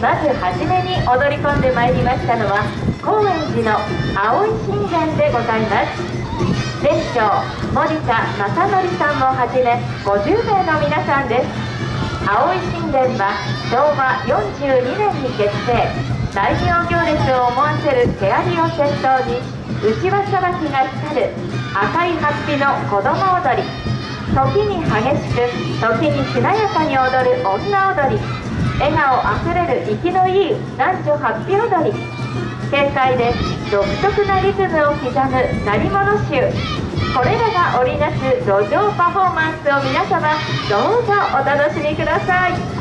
まずはじめに踊り込んでまいりましたのは高円寺の青い神殿でございます全長森田正則さんもはじめ50名の皆さんです。青い神殿は昭和42年に結成。大名行列を思わせる手ありを先頭に内輪さばきが光る赤いハッピの子供踊り時に激しく時にしなやかに踊る女踊り。笑顔あふれる息のいい男女ハッピー踊り。軽快で独特なリズムを刻む鳴り物集。これらが織りなす路上パフォーマンスを皆様どうぞお楽しみください。